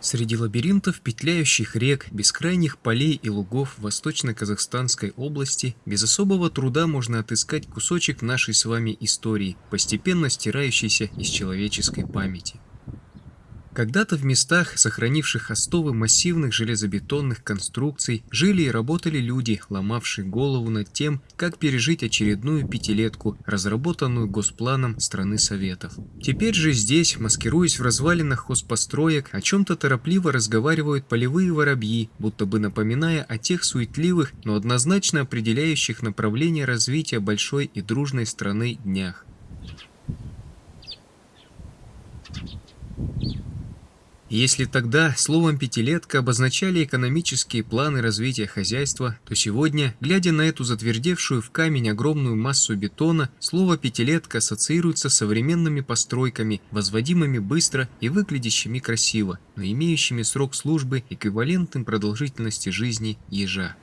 Среди лабиринтов петляющих рек, бескрайних полей и лугов Восточно-Казахстанской области без особого труда можно отыскать кусочек нашей с вами истории, постепенно стирающийся из человеческой памяти. Когда-то в местах, сохранивших остовы массивных железобетонных конструкций, жили и работали люди, ломавшие голову над тем, как пережить очередную пятилетку, разработанную Госпланом страны Советов. Теперь же здесь, маскируясь в развалинах хозпостроек, о чем-то торопливо разговаривают полевые воробьи, будто бы напоминая о тех суетливых, но однозначно определяющих направление развития большой и дружной страны днях. Если тогда словом «пятилетка» обозначали экономические планы развития хозяйства, то сегодня, глядя на эту затвердевшую в камень огромную массу бетона, слово «пятилетка» ассоциируется с современными постройками, возводимыми быстро и выглядящими красиво, но имеющими срок службы эквивалентным продолжительности жизни ежа.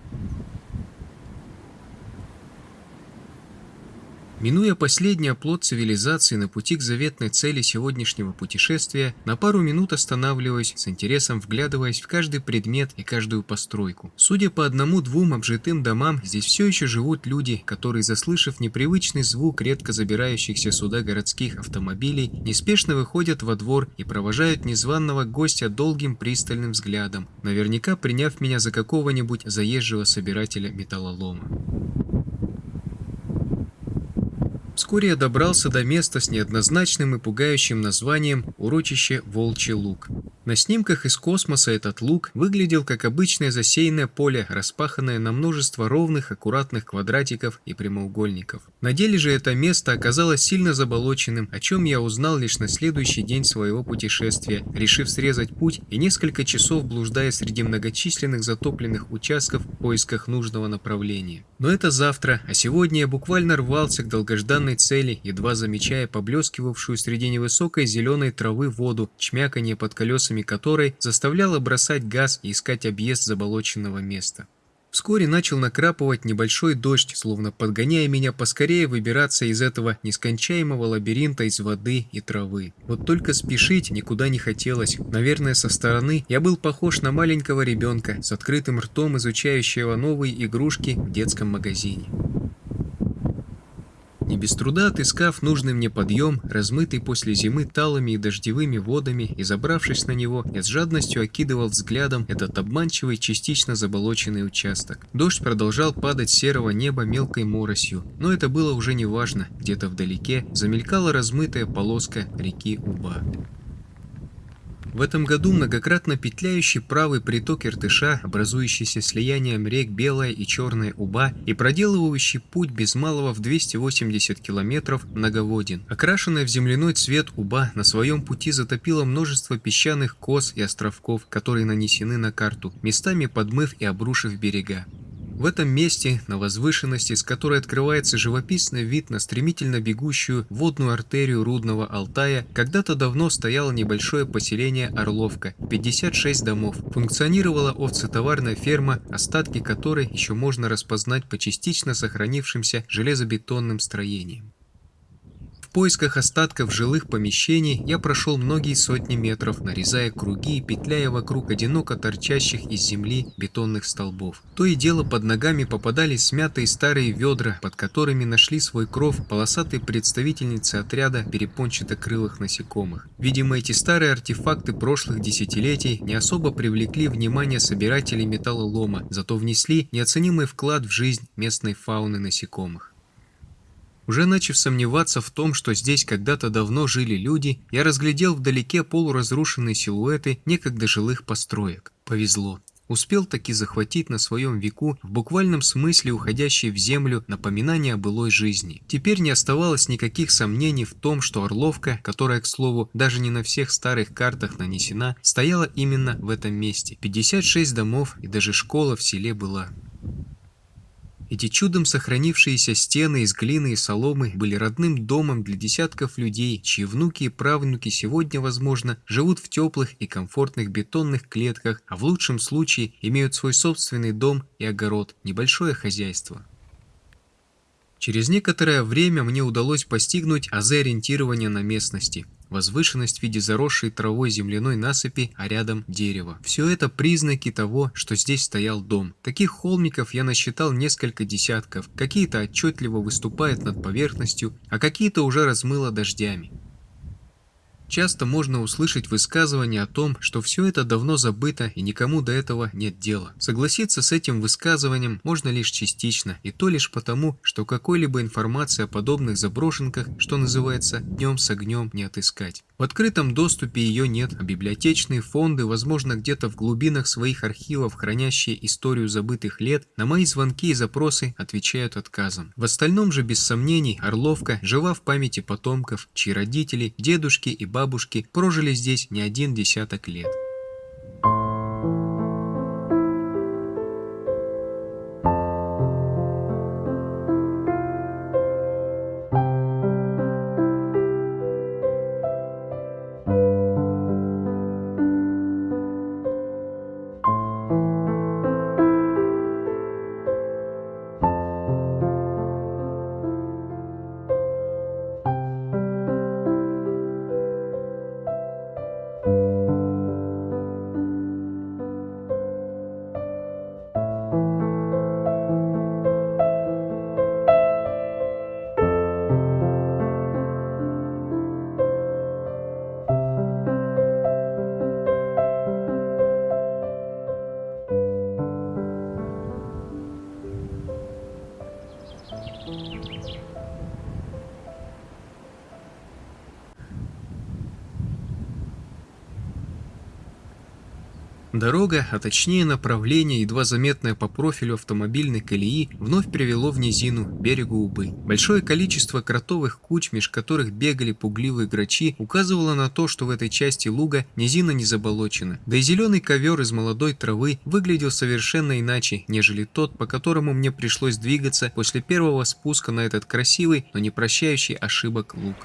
Минуя последний оплот цивилизации на пути к заветной цели сегодняшнего путешествия, на пару минут останавливаясь, с интересом вглядываясь в каждый предмет и каждую постройку. Судя по одному-двум обжитым домам, здесь все еще живут люди, которые, заслышав непривычный звук редко забирающихся сюда городских автомобилей, неспешно выходят во двор и провожают незваного гостя долгим пристальным взглядом, наверняка приняв меня за какого-нибудь заезжего собирателя металлолома. Вскоре я добрался до места с неоднозначным и пугающим названием «Урочище Волчий Луг». На снимках из космоса этот луг выглядел как обычное засеянное поле, распаханное на множество ровных, аккуратных квадратиков и прямоугольников. На деле же это место оказалось сильно заболоченным, о чем я узнал лишь на следующий день своего путешествия, решив срезать путь и несколько часов блуждая среди многочисленных затопленных участков в поисках нужного направления. Но это завтра, а сегодня я буквально рвался к долгожданной цели, едва замечая поблескивавшую среди невысокой зеленой травы воду, чмяканье под колесами колесами которой заставляла бросать газ и искать объезд заболоченного места. Вскоре начал накрапывать небольшой дождь, словно подгоняя меня поскорее выбираться из этого нескончаемого лабиринта из воды и травы. Вот только спешить никуда не хотелось. Наверное, со стороны я был похож на маленького ребенка с открытым ртом, изучающего новые игрушки в детском магазине. Не без труда отыскав нужный мне подъем, размытый после зимы талыми и дождевыми водами, и забравшись на него, я с жадностью окидывал взглядом этот обманчивый, частично заболоченный участок. Дождь продолжал падать с серого неба мелкой моросью, но это было уже не важно, где-то вдалеке замелькала размытая полоска реки Уба. В этом году многократно петляющий правый приток Иртыша, образующийся слиянием рек Белая и Черная Уба и проделывающий путь без малого в 280 километров, многоводен. Окрашенная в земляной цвет Уба на своем пути затопила множество песчаных кос и островков, которые нанесены на карту, местами подмыв и обрушив берега. В этом месте, на возвышенности, с которой открывается живописный вид на стремительно бегущую водную артерию Рудного Алтая, когда-то давно стояло небольшое поселение Орловка, 56 домов. Функционировала овцетоварная ферма, остатки которой еще можно распознать по частично сохранившимся железобетонным строениям поисках остатков жилых помещений я прошел многие сотни метров, нарезая круги и петляя вокруг одиноко торчащих из земли бетонных столбов. То и дело под ногами попадались смятые старые ведра, под которыми нашли свой кров полосатые представительницы отряда перепончатокрылых насекомых. Видимо, эти старые артефакты прошлых десятилетий не особо привлекли внимание собирателей металлолома, зато внесли неоценимый вклад в жизнь местной фауны насекомых. Уже начав сомневаться в том, что здесь когда-то давно жили люди, я разглядел вдалеке полуразрушенные силуэты некогда жилых построек. Повезло. Успел таки захватить на своем веку, в буквальном смысле уходящие в землю, напоминания о былой жизни. Теперь не оставалось никаких сомнений в том, что Орловка, которая, к слову, даже не на всех старых картах нанесена, стояла именно в этом месте. 56 домов и даже школа в селе была. Эти чудом сохранившиеся стены из глины и соломы были родным домом для десятков людей, чьи внуки и правнуки сегодня, возможно, живут в теплых и комфортных бетонных клетках, а в лучшем случае имеют свой собственный дом и огород, небольшое хозяйство. Через некоторое время мне удалось постигнуть азы ориентирования на местности. Возвышенность в виде заросшей травой земляной насыпи, а рядом дерево. Все это признаки того, что здесь стоял дом. Таких холмиков я насчитал несколько десятков, какие-то отчетливо выступают над поверхностью, а какие-то уже размыло дождями. Часто можно услышать высказывание о том, что все это давно забыто и никому до этого нет дела. Согласиться с этим высказыванием можно лишь частично, и то лишь потому, что какой-либо информации о подобных заброшенках, что называется, днем с огнем не отыскать. В открытом доступе ее нет, а библиотечные фонды, возможно, где-то в глубинах своих архивов, хранящие историю забытых лет, на мои звонки и запросы отвечают отказом. В остальном же, без сомнений, Орловка жива в памяти потомков, чьи родители, дедушки и бабушки прожили здесь не один десяток лет. Дорога, а точнее направление, едва заметное по профилю автомобильной колеи, вновь привело в низину, берегу Убы. Большое количество кротовых куч, меж которых бегали пугливые грачи, указывало на то, что в этой части луга низина не заболочена. Да и зеленый ковер из молодой травы выглядел совершенно иначе, нежели тот, по которому мне пришлось двигаться после первого спуска на этот красивый, но не прощающий ошибок луг.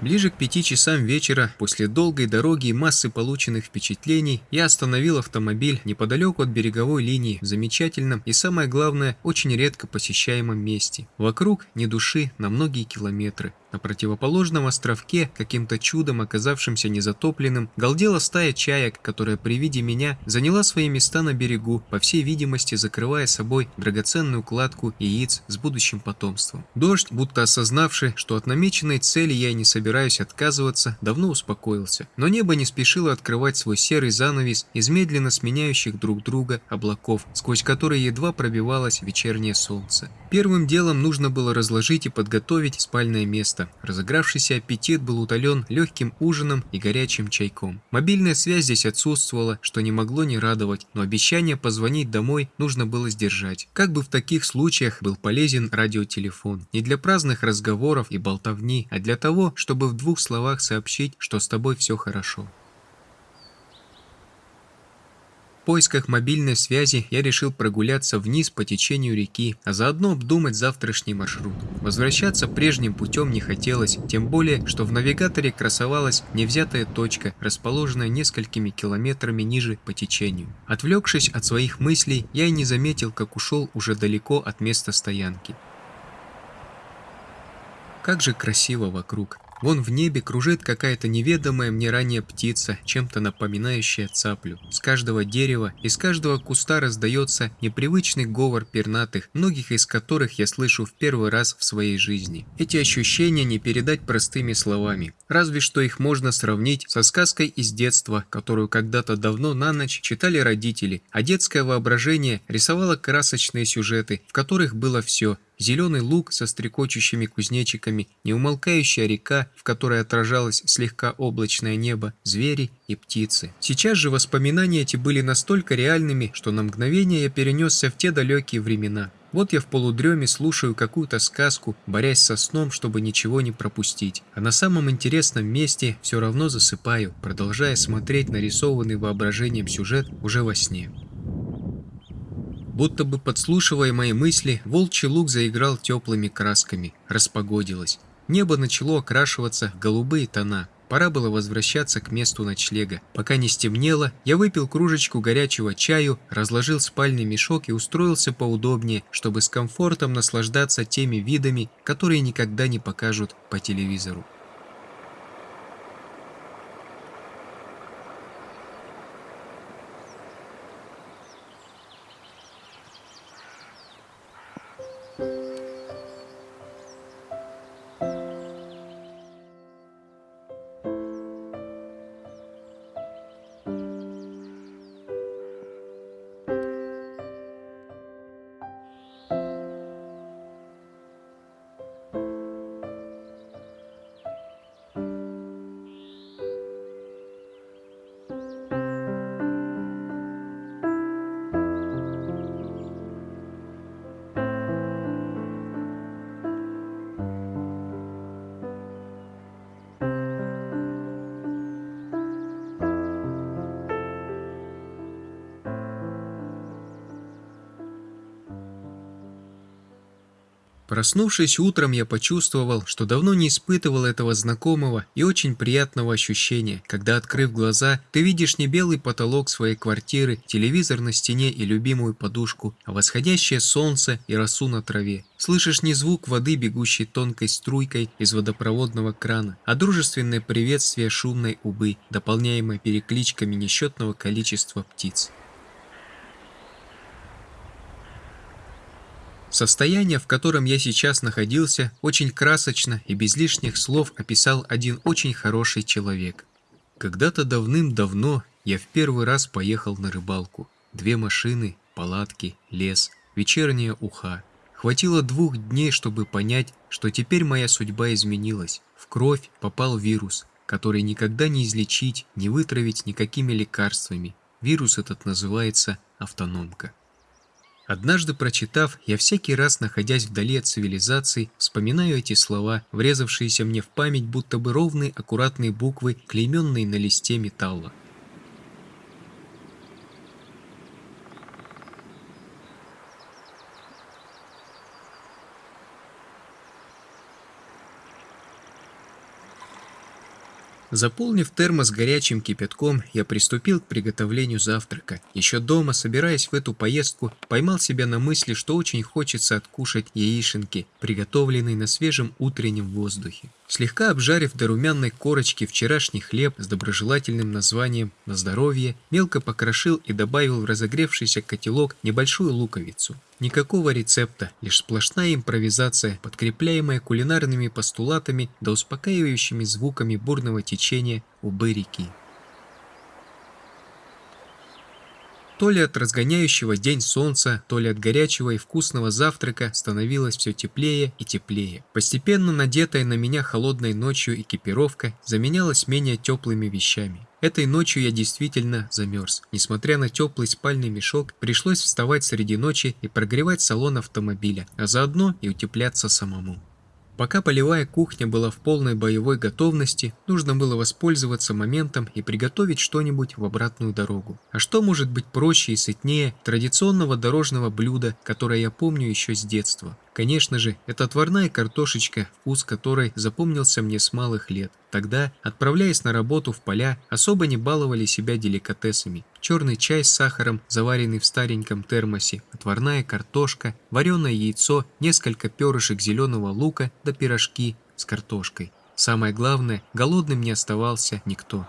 Ближе к пяти часам вечера, после долгой дороги и массы полученных впечатлений, я остановил автомобиль неподалеку от береговой линии в замечательном и, самое главное, очень редко посещаемом месте. Вокруг ни души на многие километры. На противоположном островке, каким-то чудом оказавшимся незатопленным, галдела стая чаек, которая при виде меня заняла свои места на берегу, по всей видимости закрывая собой драгоценную кладку яиц с будущим потомством. Дождь, будто осознавший, что от намеченной цели я и не собираюсь отказываться, давно успокоился. Но небо не спешило открывать свой серый занавес из медленно сменяющих друг друга облаков, сквозь которые едва пробивалось вечернее солнце. Первым делом нужно было разложить и подготовить спальное место. Разыгравшийся аппетит был утолен легким ужином и горячим чайком. Мобильная связь здесь отсутствовала, что не могло не радовать, но обещание позвонить домой нужно было сдержать. Как бы в таких случаях был полезен радиотелефон. Не для праздных разговоров и болтовни, а для того, чтобы в двух словах сообщить, что с тобой все хорошо поисках мобильной связи я решил прогуляться вниз по течению реки, а заодно обдумать завтрашний маршрут. Возвращаться прежним путем не хотелось, тем более, что в навигаторе красовалась невзятая точка, расположенная несколькими километрами ниже по течению. Отвлекшись от своих мыслей, я и не заметил, как ушел уже далеко от места стоянки. Как же красиво вокруг. Вон в небе кружит какая-то неведомая мне ранее птица, чем-то напоминающая цаплю. С каждого дерева, из каждого куста раздается непривычный говор пернатых, многих из которых я слышу в первый раз в своей жизни. Эти ощущения не передать простыми словами. Разве что их можно сравнить со сказкой из детства, которую когда-то давно на ночь читали родители, а детское воображение рисовало красочные сюжеты, в которых было все – зеленый луг со стрекочущими кузнечиками, неумолкающая река, в которой отражалось слегка облачное небо, звери и птицы. Сейчас же воспоминания эти были настолько реальными, что на мгновение я перенесся в те далекие времена. Вот я в полудреме слушаю какую-то сказку, борясь со сном, чтобы ничего не пропустить. А на самом интересном месте все равно засыпаю, продолжая смотреть нарисованный воображением сюжет уже во сне. Будто бы подслушивая мои мысли, волчий луг заиграл теплыми красками, распогодилось. Небо начало окрашиваться в голубые тона. пора было возвращаться к месту ночлега. Пока не стемнело, я выпил кружечку горячего чаю, разложил спальный мешок и устроился поудобнее, чтобы с комфортом наслаждаться теми видами, которые никогда не покажут по телевизору. Проснувшись утром, я почувствовал, что давно не испытывал этого знакомого и очень приятного ощущения, когда, открыв глаза, ты видишь не белый потолок своей квартиры, телевизор на стене и любимую подушку, а восходящее солнце и росу на траве. Слышишь не звук воды, бегущей тонкой струйкой из водопроводного крана, а дружественное приветствие шумной убы, дополняемое перекличками несчетного количества птиц. Состояние, в котором я сейчас находился, очень красочно и без лишних слов описал один очень хороший человек. Когда-то давным-давно я в первый раз поехал на рыбалку. Две машины, палатки, лес, вечерняя уха. Хватило двух дней, чтобы понять, что теперь моя судьба изменилась. В кровь попал вирус, который никогда не излечить, не вытравить никакими лекарствами. Вирус этот называется автономка. Однажды прочитав, я всякий раз, находясь вдали от цивилизации, вспоминаю эти слова, врезавшиеся мне в память, будто бы ровные аккуратные буквы, клейменные на листе металла. Заполнив термос горячим кипятком, я приступил к приготовлению завтрака. Еще дома, собираясь в эту поездку, поймал себя на мысли, что очень хочется откушать яишенки, приготовленные на свежем утреннем воздухе. Слегка обжарив до румяной корочки вчерашний хлеб с доброжелательным названием «На здоровье», мелко покрошил и добавил в разогревшийся котелок небольшую луковицу. Никакого рецепта, лишь сплошная импровизация, подкрепляемая кулинарными постулатами да успокаивающими звуками бурного течения убы реки. То ли от разгоняющего день солнца, то ли от горячего и вкусного завтрака становилось все теплее и теплее. Постепенно надетая на меня холодной ночью экипировка заменялась менее теплыми вещами. Этой ночью я действительно замерз. Несмотря на теплый спальный мешок, пришлось вставать среди ночи и прогревать салон автомобиля, а заодно и утепляться самому. Пока полевая кухня была в полной боевой готовности, нужно было воспользоваться моментом и приготовить что-нибудь в обратную дорогу. А что может быть проще и сытнее традиционного дорожного блюда, которое я помню еще с детства? Конечно же, это отварная картошечка, вкус которой запомнился мне с малых лет. Тогда, отправляясь на работу в поля, особо не баловали себя деликатесами. Черный чай с сахаром, заваренный в стареньком термосе, отварная картошка, вареное яйцо, несколько перышек зеленого лука да пирожки с картошкой. Самое главное, голодным не оставался никто.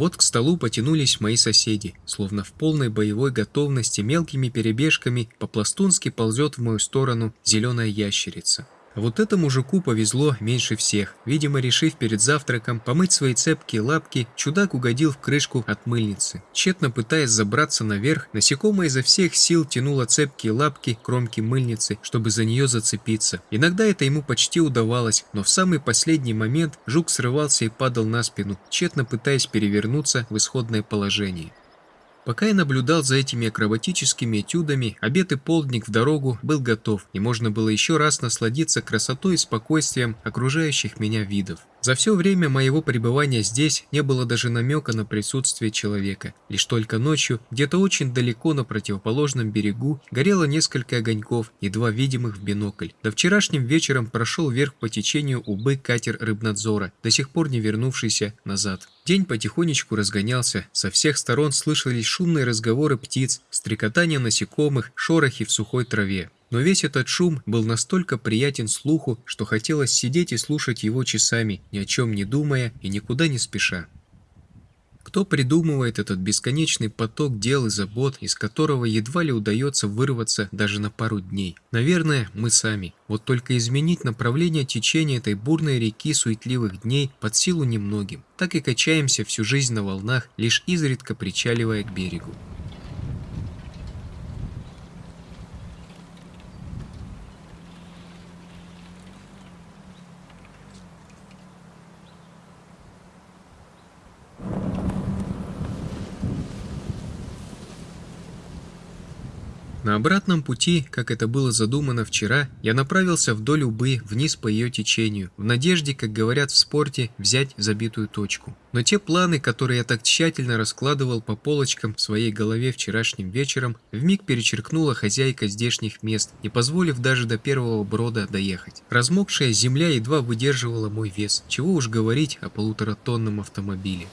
Вот к столу потянулись мои соседи, словно в полной боевой готовности мелкими перебежками по-пластунски ползет в мою сторону зеленая ящерица. Вот этому мужику повезло меньше всех. Видимо, решив перед завтраком помыть свои цепкие лапки, чудак угодил в крышку от мыльницы. Тщетно пытаясь забраться наверх, насекомое изо всех сил тянуло цепкие лапки к кромке мыльницы, чтобы за нее зацепиться. Иногда это ему почти удавалось, но в самый последний момент жук срывался и падал на спину, тщетно пытаясь перевернуться в исходное положение. Пока я наблюдал за этими акробатическими этюдами, обед и полдник в дорогу был готов, и можно было еще раз насладиться красотой и спокойствием окружающих меня видов. За все время моего пребывания здесь не было даже намека на присутствие человека. Лишь только ночью, где-то очень далеко на противоположном берегу, горело несколько огоньков, едва видимых в бинокль. До вчерашним вечером прошел вверх по течению убы катер рыбнадзора, до сих пор не вернувшийся назад. День потихонечку разгонялся, со всех сторон слышались шумные разговоры птиц, стрекотание насекомых, шорохи в сухой траве. Но весь этот шум был настолько приятен слуху, что хотелось сидеть и слушать его часами, ни о чем не думая и никуда не спеша. Кто придумывает этот бесконечный поток дел и забот, из которого едва ли удается вырваться даже на пару дней? Наверное, мы сами. Вот только изменить направление течения этой бурной реки суетливых дней под силу немногим. Так и качаемся всю жизнь на волнах, лишь изредка причаливая к берегу. Обратном пути, как это было задумано вчера, я направился вдоль Убы вниз по ее течению, в надежде, как говорят в спорте, взять забитую точку. Но те планы, которые я так тщательно раскладывал по полочкам в своей голове вчерашним вечером, вмиг перечеркнула хозяйка здешних мест, не позволив даже до первого брода доехать. Размокшая земля едва выдерживала мой вес, чего уж говорить о полуторатонном автомобиле.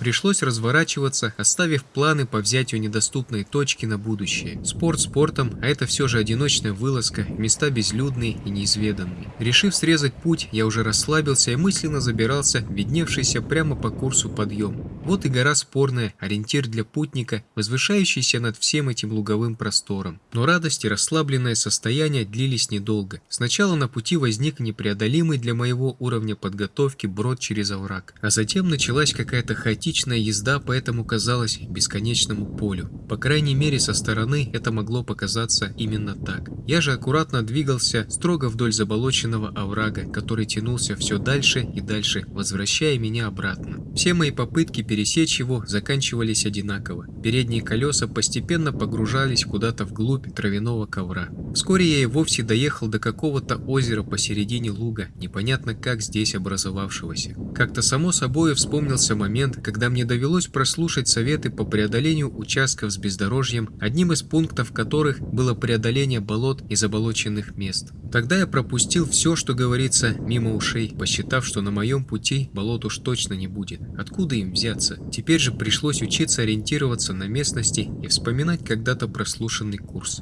Пришлось разворачиваться, оставив планы по взятию недоступной точки на будущее. Спорт спортом, а это все же одиночная вылазка, места безлюдные и неизведанные. Решив срезать путь, я уже расслабился и мысленно забирался видневшийся прямо по курсу подъем. Вот и гора спорная, ориентир для путника, возвышающийся над всем этим луговым простором. Но радость и расслабленное состояние длились недолго. Сначала на пути возник непреодолимый для моего уровня подготовки брод через овраг, а затем началась какая-то хаотичная хаотичная езда по этому казалась бесконечному полю. По крайней мере, со стороны это могло показаться именно так. Я же аккуратно двигался строго вдоль заболоченного оврага, который тянулся все дальше и дальше, возвращая меня обратно. Все мои попытки пересечь его заканчивались одинаково. Передние колеса постепенно погружались куда-то вглубь травяного ковра. Вскоре я и вовсе доехал до какого-то озера посередине луга, непонятно как здесь образовавшегося. Как-то само собой вспомнился момент, когда когда мне довелось прослушать советы по преодолению участков с бездорожьем, одним из пунктов которых было преодоление болот и заболоченных мест. Тогда я пропустил все, что говорится, мимо ушей, посчитав, что на моем пути болот уж точно не будет. Откуда им взяться? Теперь же пришлось учиться ориентироваться на местности и вспоминать когда-то прослушанный курс.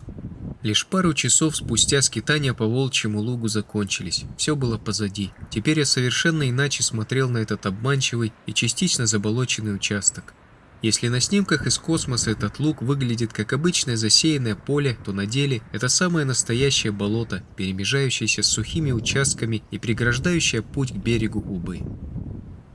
Лишь пару часов спустя скитания по волчьему лугу закончились. Все было позади. Теперь я совершенно иначе смотрел на этот обманчивый и частично заболоченный участок. Если на снимках из космоса этот луг выглядит как обычное засеянное поле, то на деле это самое настоящее болото, перемежающееся с сухими участками и преграждающее путь к берегу Убы.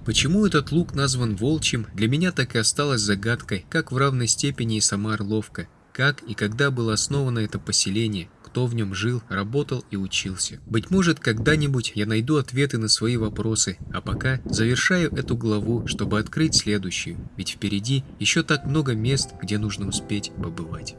Почему этот луг назван волчьим, для меня так и осталось загадкой, как в равной степени и сама Орловка как и когда было основано это поселение, кто в нем жил, работал и учился. Быть может, когда-нибудь я найду ответы на свои вопросы, а пока завершаю эту главу, чтобы открыть следующую, ведь впереди еще так много мест, где нужно успеть побывать.